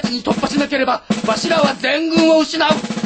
ちに突破しなければわしらは全軍を失う。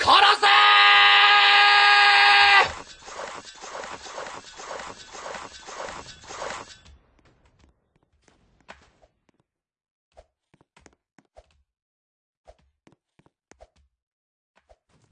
から